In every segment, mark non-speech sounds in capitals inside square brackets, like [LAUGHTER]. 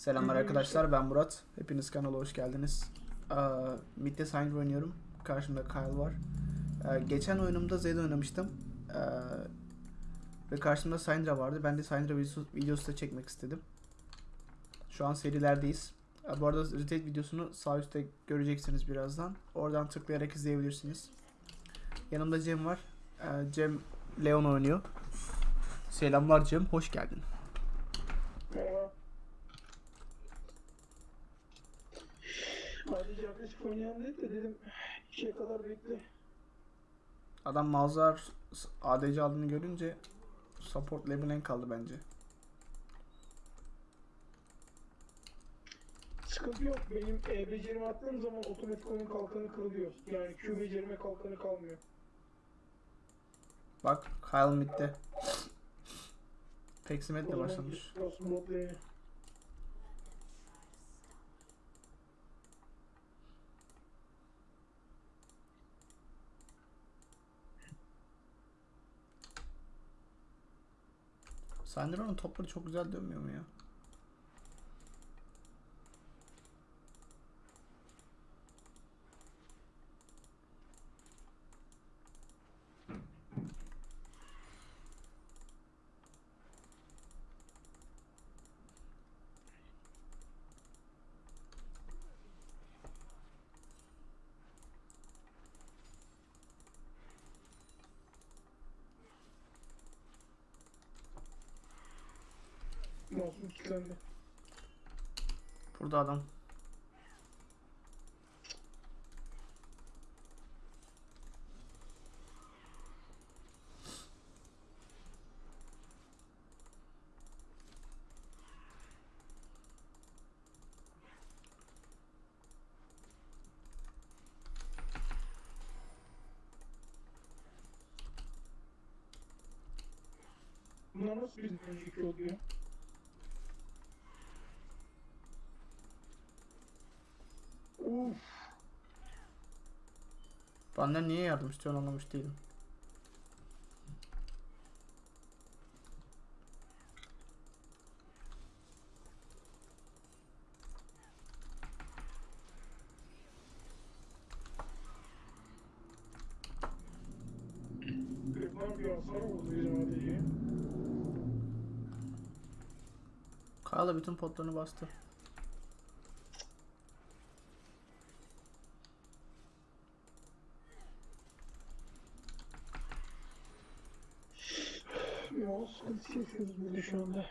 Selamlar arkadaşlar ben Murat. Hepiniz kanala hoş geldiniz. Mid'de Syndra oynuyorum. Karşımda Kyle var. Ee, geçen oyunumda Zed oynamıştım. Ee, ve karşımda Syndra vardı. Ben de Syndra videosu, videosu da çekmek istedim. Şu an serilerdeyiz. Bu arada retake videosunu sağ üstte göreceksiniz birazdan. Oradan tıklayarak izleyebilirsiniz. Yanımda Cem var. Ee, Cem Leon oynuyor. Selamlar Cem, hoş geldin. Oynayan değil de dedim işe kadar bekle. Adam Malzar ADC aldığını görünce support level'en kaldı bence. Sıkıntı yok. Benim E becerimi attığım zaman otomatik oyun kalkanı kırılıyor. Yani Q becerime kalkanı kalmıyor. Bak Kyle midde. Peksimet O de zaman başlamış. olsun Sandra'nın topları çok güzel dönmüyor mu ya? Masum kilitlendi. Burada adam. Bunlar nasıl bizim önceki oluyor? Benden niye yardım istiyorsun anlamış değilim. Da bütün potlarını bastı. Ya burada şu anda.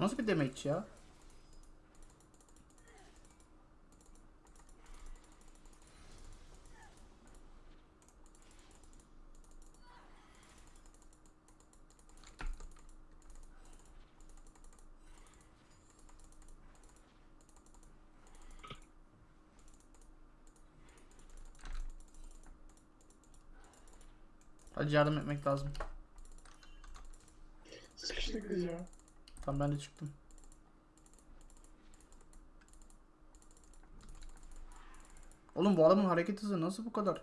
Nasıl bir damage ya? Hadi yardım etmek lazım. Sıkıştık biz ya. Tam ben de çıktım. Oğlum bu adamın hareket hızı nasıl bu kadar?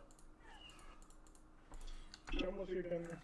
Can basıyor kendine.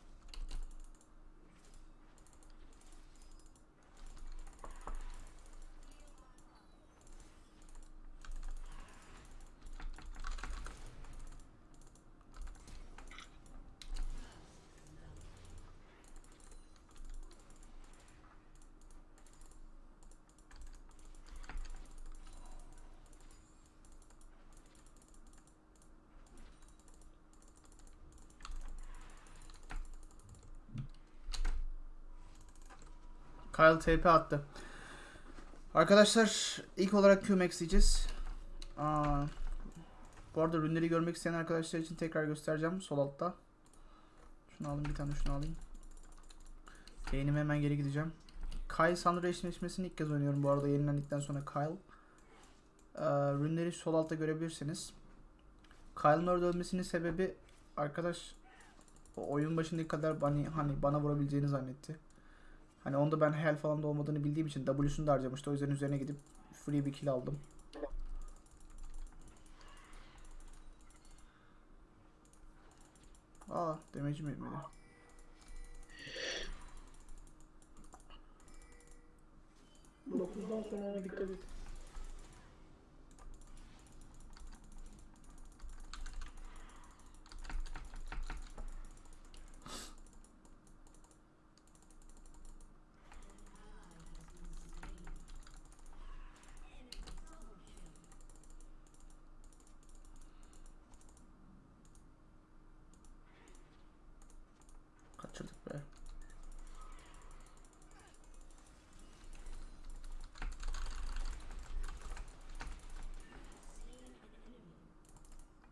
Kyle TP attı. Arkadaşlar ilk olarak QMax diyeceğiz. Aa, bu arada ürünleri görmek isteyen arkadaşlar için tekrar göstereceğim sol altta. Şunu alayım bir tane şunu alayım. Yayınıma hemen geri gideceğim. Kyle Sandra eşleşmesini ilk kez oynuyorum bu arada yayınlandıktan sonra Kyle. Ee, ürünleri sol altta görebilirsiniz. Kyle'ın orada ölmesinin sebebi arkadaş oyun başındaki kadar hani, hani bana vurabileceğini zannetti. Hani onda ben hel falan da olmadığını bildiğim için W'sunu da harcamıştı. O yüzden üzerine gidip free bir kill aldım. Aa, damage'im etmedi. Dokuzdan sonra dikkat et.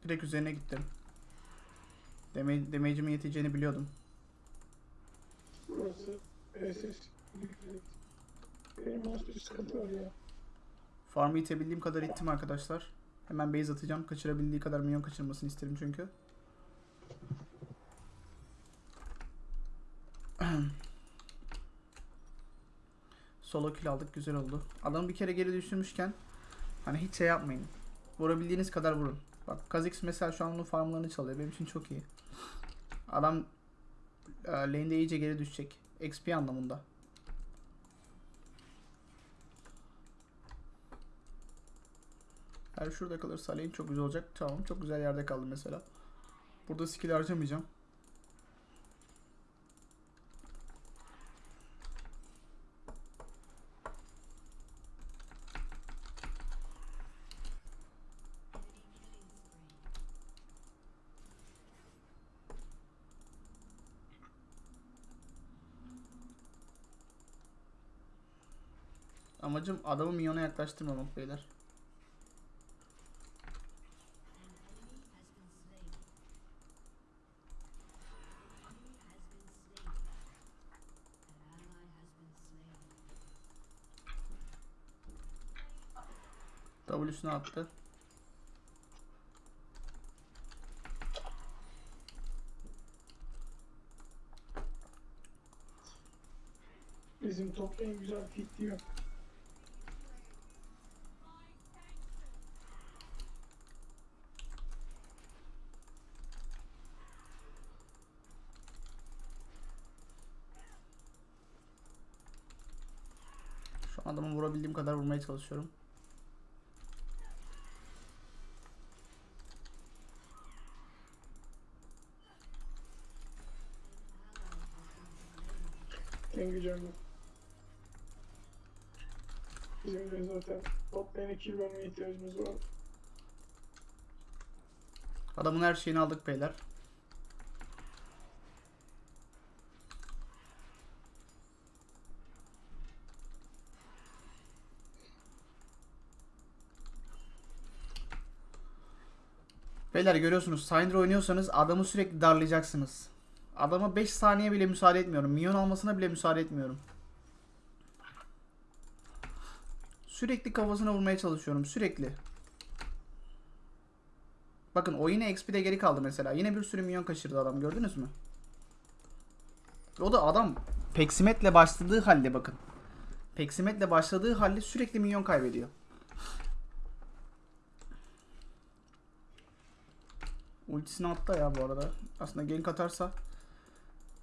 Direkt üzerine gittim. Deme damage'imin yeteceğini biliyordum. Burası SS. Benim sıkıntı var ya. Farm'ı itebildiğim kadar ittim arkadaşlar. Hemen base atacağım. Kaçırabildiği kadar minyon kaçırmasını isterim çünkü. [CLEARS THROAT] Solo kill aldık. Güzel oldu. Adamı bir kere geri düşürmüşken hani hiç şey yapmayın. Vurabildiğiniz kadar vurun. Bak Kha'Zix mesela şu an onun farmlarını çalıyor. Benim için çok iyi. Adam e, lane'de iyice geri düşecek. XP anlamında. Eğer şurada kalırsa lane çok güzel olacak. Tamam çok güzel yerde kaldı mesela. Burada skill harcamayacağım. Amacım adamı minyona yaklaştırmamak beyler. W'sunu attı. Bizim top güzel fit diyor. Şu an adamı vurabildiğim kadar vurmaya çalışıyorum. Kendi canım. Bizim de zaten top lane'e kill vermeye ihtiyacımız var. Adamın her şeyini aldık beyler. Beyler görüyorsunuz Syndra oynuyorsanız adamı sürekli darlayacaksınız. Adama 5 saniye bile müsaade etmiyorum. Minyon almasına bile müsaade etmiyorum. Sürekli kafasına vurmaya çalışıyorum. Sürekli. Bakın o yine XP'de geri kaldı mesela. Yine bir sürü minyon kaçırdı adam gördünüz mü? O da adam Peksimet'le başladığı halde bakın. Peksimet'le başladığı halde sürekli minyon kaybediyor. Ultisini attı ya bu arada. Aslında gank atarsa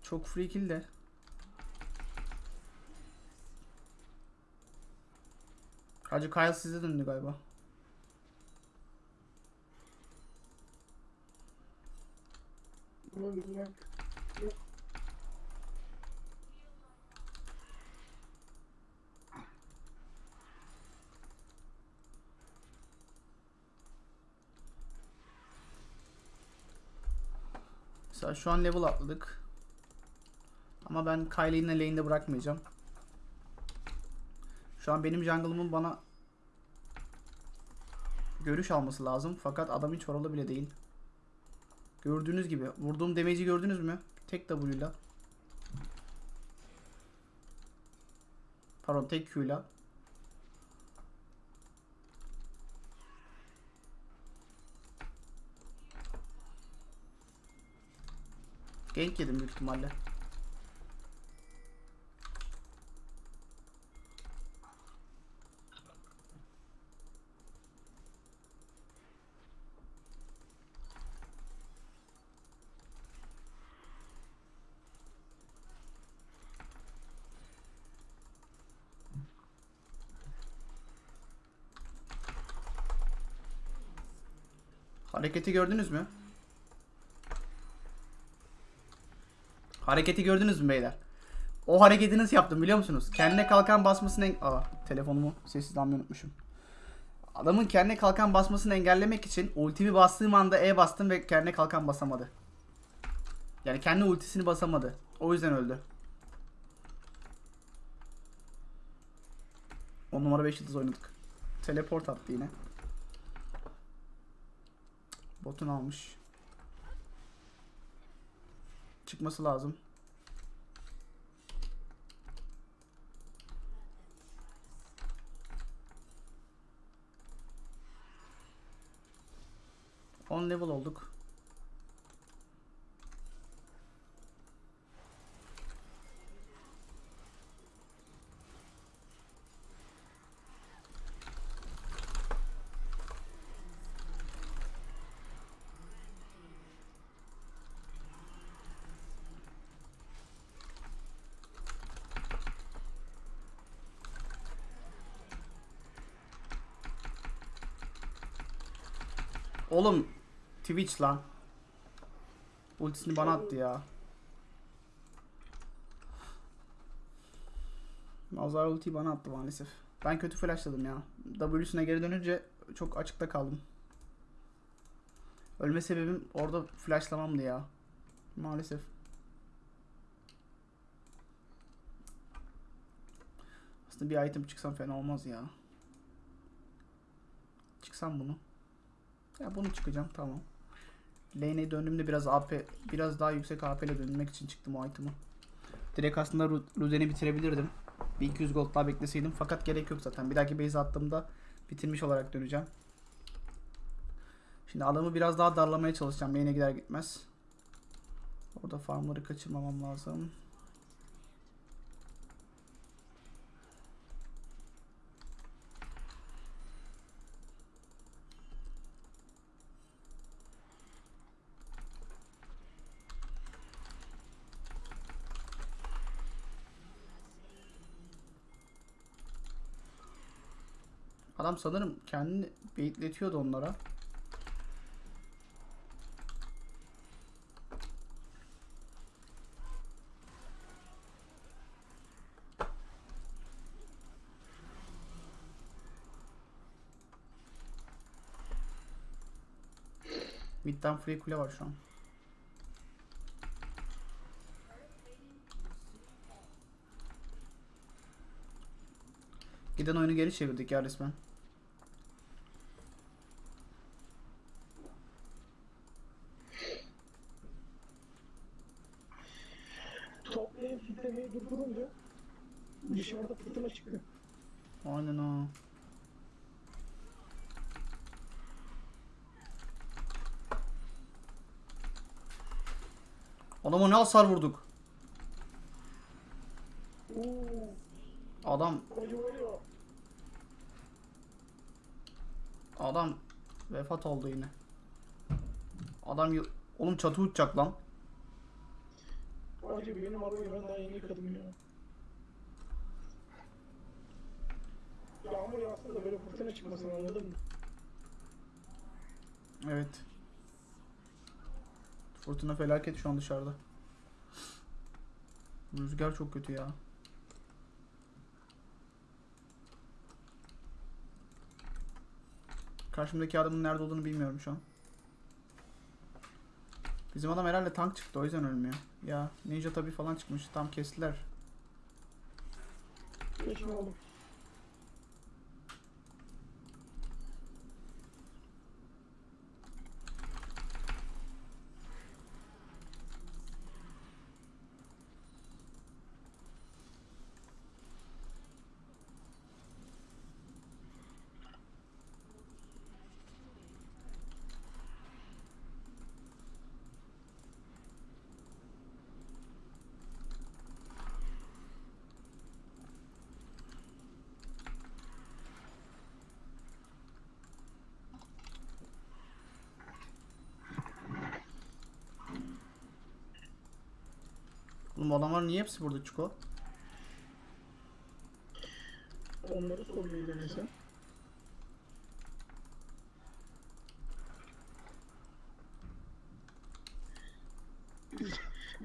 çok free kill de. Hacı Kyle size döndü galiba. Bunu Mesela şu an level atladık. Ama ben Kyle'i yine lane'de bırakmayacağım. Şu an benim jungle'ımın bana görüş alması lazım. Fakat adam hiç oralı bile değil. Gördüğünüz gibi. Vurduğum damage'i gördünüz mü? Tek W'yla. Pardon tek Q'yla. Gank yedim büyük ihtimalle. Hareketi gördünüz mü? Hareketi gördünüz mü beyler? O hareketi nasıl yaptım biliyor musunuz? Kendine kalkan basmasını en... Aa telefonumu sessiz almayı unutmuşum. Adamın kendine kalkan basmasını engellemek için ultimi bastığım anda E bastım ve kendine kalkan basamadı. Yani kendi ultisini basamadı. O yüzden öldü. 10 numara 5 yıldız oynadık. Teleport attı yine. Botun almış. Çıkması lazım. On level olduk. Oğlum Twitch lan. Ultisini bana attı ya. Mazhar ultiyi bana attı maalesef. Ben kötü flashladım ya. W'sine geri dönünce çok açıkta kaldım. Ölme sebebim orada flashlamamdı ya. Maalesef. Aslında bir item çıksam fena olmaz ya. Çıksam bunu. Ya bunu çıkacağım tamam. Lane'e döndüğümde biraz AP biraz daha yüksek AP ile dönmek için çıktım o item'ı. Direkt aslında Ru- Ruden'i bitirebilirdim. Bir 200 gold daha bekleseydim fakat gerek yok zaten. Bir dahaki base attığımda bitirmiş olarak döneceğim. Şimdi adamı biraz daha darlamaya çalışacağım. Lane'e gider gitmez. Orada farmları kaçırmamam lazım. Adam sanırım kendini beyitletiyordu onlara. Midden free kule var şu an. Giden oyunu geri çevirdik ya resmen. Toplayıp fitlemeyi durdurunca dışarıda fırtına çıkıyor. Aynen o. Adama ne hasar vurduk. Adam adam vefat oldu yine. Adam oğlum çatı uçacak lan. Acı benim arabayı ben daha yeni yıkadım ya. Yağmur yağsa da böyle fırtına çıkmasın anladın mı? Evet. Fırtına felaket şu an dışarıda. Rüzgar çok kötü ya. Karşımdaki adamın nerede olduğunu bilmiyorum şu an. Bizim adam herhalde tank çıktı o yüzden ölmüyor. Ya ninja tabi falan çıkmış tam kestiler. Geçme oğlum. Adamlar niye hepsi burada Çiko? Onları sormayı denesen.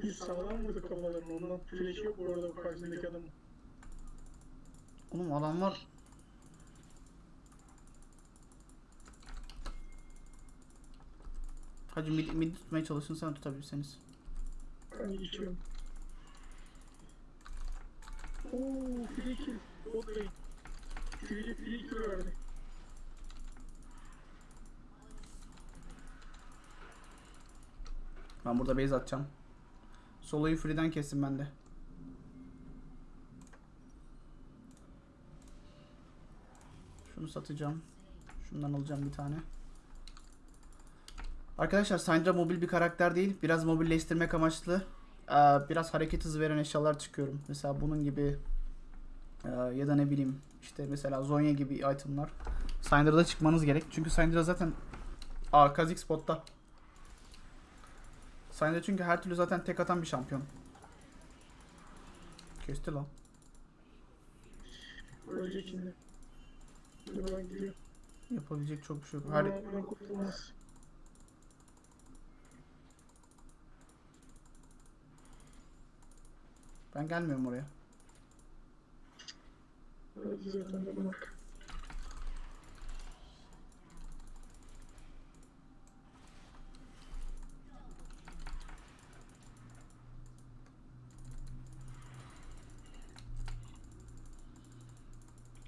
Biz, sağlam vurduk kafalarını ondan. Flash yok bu arada karşısındaki adamın. Oğlum adamlar... Hacı mid, mid tutmaya çalışın sen tutabilirseniz. Ben geçiyorum. Ooo lane. Free, free kill verdi. Ben burada base atacağım. Solo'yu free'den kestim ben de. Şunu satacağım. Şundan alacağım bir tane. Arkadaşlar Syndra mobil bir karakter değil. Biraz mobilleştirmek amaçlı. Ee, biraz hareket hızı veren eşyalar çıkıyorum. Mesela bunun gibi ee, ya da ne bileyim işte mesela Zonya gibi itemlar. Syndra'da çıkmanız gerek. Çünkü Syndra zaten Aa Kazik spotta. Syndra çünkü her türlü zaten tek atan bir şampiyon. Kesti lan. Ölecek şimdi. Yapabilecek çok bir şey yok. Her, ben gelmiyorum oraya.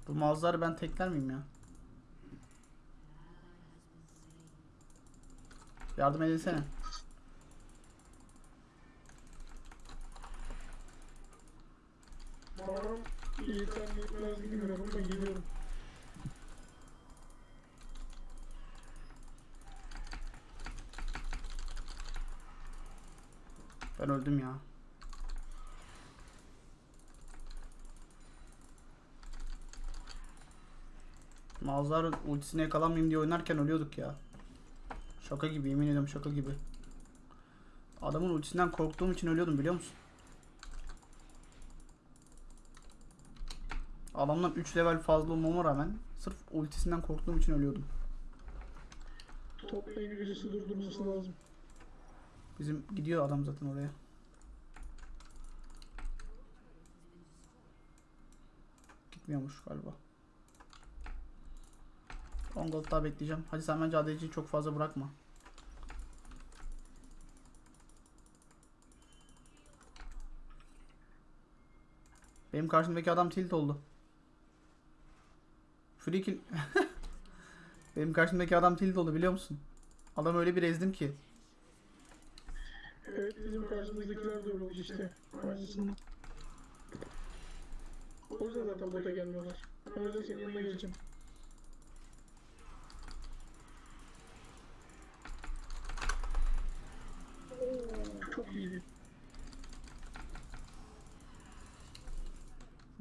Bu mağazaları ben tekler miyim ya? Yardım edinsene. Bağırım yeter mi yetmez bilmiyorum ama geliyorum. Ben öldüm ya. Mağazaların ultisine yakalanmayayım diye oynarken ölüyorduk ya. Şaka gibi yemin ediyorum şaka gibi. Adamın ultisinden korktuğum için ölüyordum biliyor musun? Adamdan 3 level fazla olmama rağmen sırf ultisinden korktuğum için ölüyordum. Toplayın birisi durdurması lazım. Bizim gidiyor adam zaten oraya. Gitmiyormuş galiba. 10 gold daha bekleyeceğim. Hadi sen bence ADC'yi çok fazla bırakma. Benim karşımdaki adam tilt oldu. Free kill. [LAUGHS] Benim karşımdaki adam tilt oldu biliyor musun? Adam öyle bir ezdim ki. Evet bizim karşımızdakiler de öyle oldu işte. Aynısını. O yüzden zaten bota gelmiyorlar. Ben yüzden senin yanına geleceğim.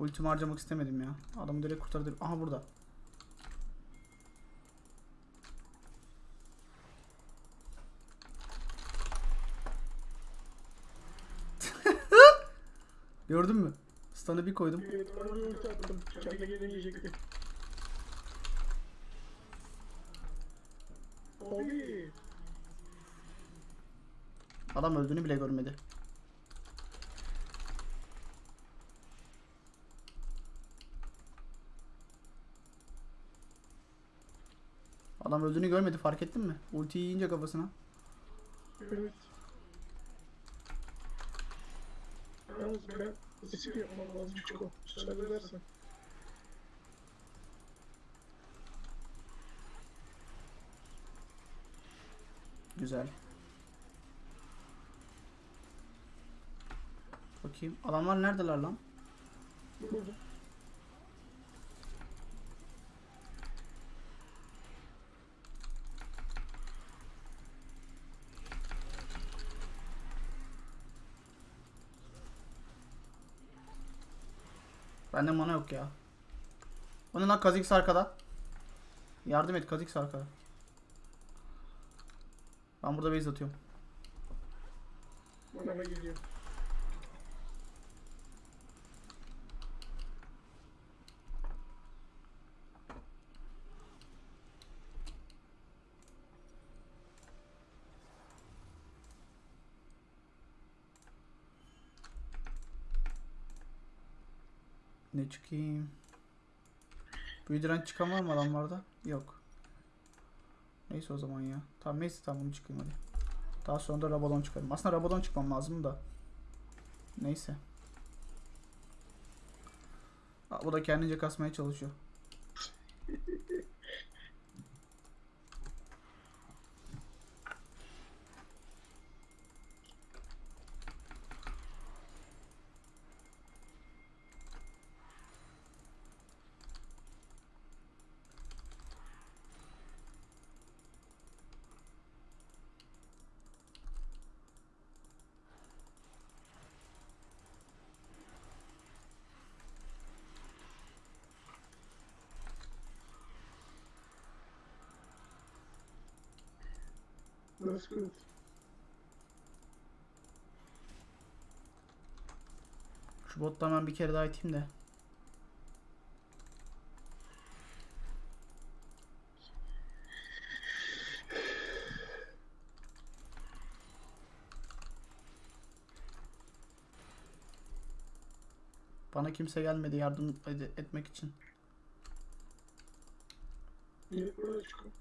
Ultimi harcamak istemedim ya. Adamı direkt kurtardı. Aha burada. [LAUGHS] Gördün mü? Stun'ı bir koydum. Adam öldüğünü bile görmedi. Adam öldüğünü görmedi fark ettin mi? Ulti yiyince kafasına. Evet. Yalnız ben ısık yapmam lazım Çiko. Müsaade edersen. Güzel. Bakayım. Adamlar neredeler lan? Burada. Bende mana yok ya. O ne lan Kha'Zix arkada. Yardım et Kha'Zix arkada. Ben burada base atıyorum. Bana geliyor. Ne çıkayım? Büyüdüren çıkan var mı adamlarda? Yok. Neyse o zaman ya. Tamam neyse tamam bunu çıkayım hadi. Daha sonra da Rabadon çıkarım. Aslında Rabadon çıkmam lazım da. Neyse. Aa, bu da kendince kasmaya çalışıyor. That's good. Şu bottan ben bir kere daha iteyim de. Bana kimse gelmedi yardım ed- etmek için. Gelip buraya çıkın.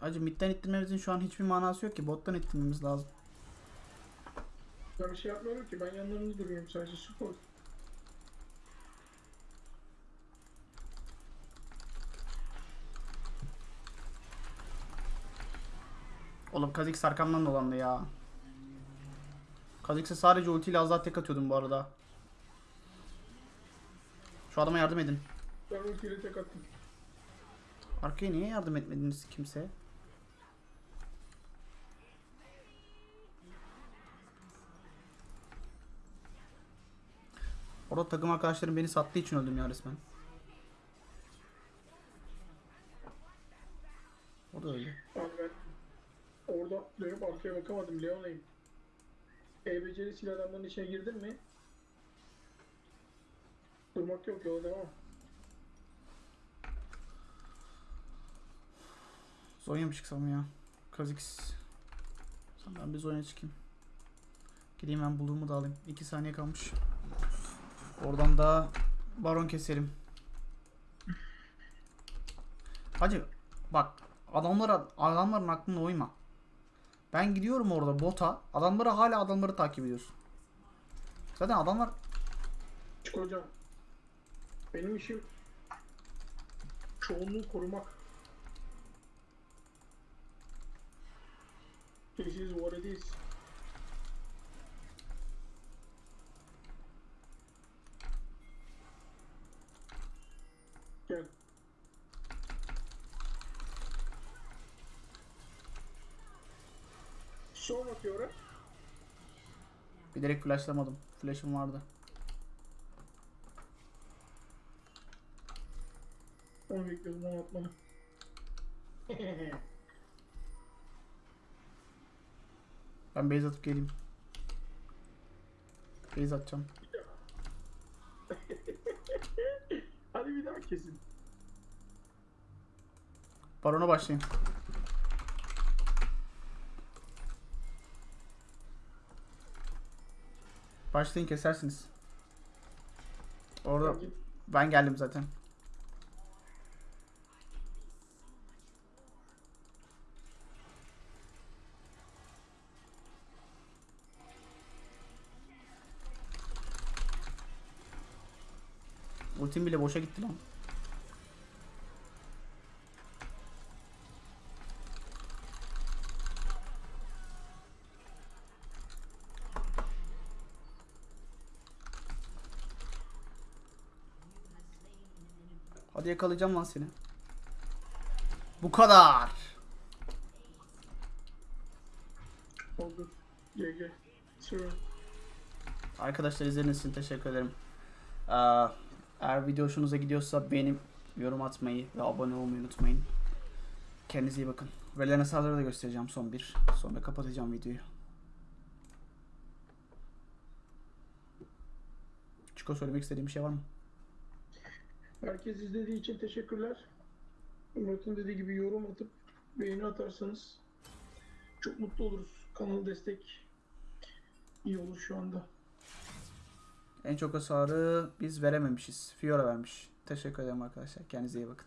Acı midden ittirmemizin şu an hiçbir manası yok ki. Bottan ittirmemiz lazım. Ben bir şey yapmıyorum ki ben yanlarında duruyorum sadece support. Oğlum Kha'Zix arkamdan dolandı ya. Kha'Zix'e sadece ultiyle az daha tek atıyordum bu arada. Şu adama yardım edin. Ben ultiyle tek attım. Arkaya niye yardım etmediniz kimse? Orada takım arkadaşlarım beni sattığı için öldüm ya resmen. O da. Abi ben orada dönüp arkaya bakamadım Leona'yım. E becerisiyle adamların içine girdin mi? Durmak yok yola devam. Zonya mı çıksam ya? Kha'Zix. Sen ben bir Zonya çıkayım. Gideyim ben buluğumu da alayım. 2 saniye kalmış. Oradan da baron keselim. Hacı bak adamlara adamların aklına uyma. Ben gidiyorum orada bota. Adamları hala adamları takip ediyorsun. Zaten adamlar Çık hocam. Benim işim çoğunluğu korumak. This is. Son atıyor. bilerek flashlamadım. Flash'ım vardı. Onu bekliyordum onu atmanı. [LAUGHS] Ben base atıp geleyim. Base atacağım. [LAUGHS] Hadi bir daha kesin. Barona başlayın. Başlayın kesersiniz. Orada ben geldim zaten. Ultim bile boşa gitti lan. Hadi yakalayacağım lan seni. Bu kadar. Oldu. GG. Sure. Arkadaşlar izlediğiniz için teşekkür ederim. Ee, eğer video hoşunuza gidiyorsa beğenip yorum atmayı ve abone olmayı unutmayın. Kendinize iyi bakın. Verilen hesapları da göstereceğim son bir. Sonra kapatacağım videoyu. Çiko söylemek istediğim bir şey var mı? Herkes izlediği için teşekkürler. Murat'ın dediği gibi yorum atıp beğeni atarsanız çok mutlu oluruz. Kanal destek iyi olur şu anda. En çok hasarı biz verememişiz. Fiora vermiş. Teşekkür ederim arkadaşlar. Kendinize iyi bakın.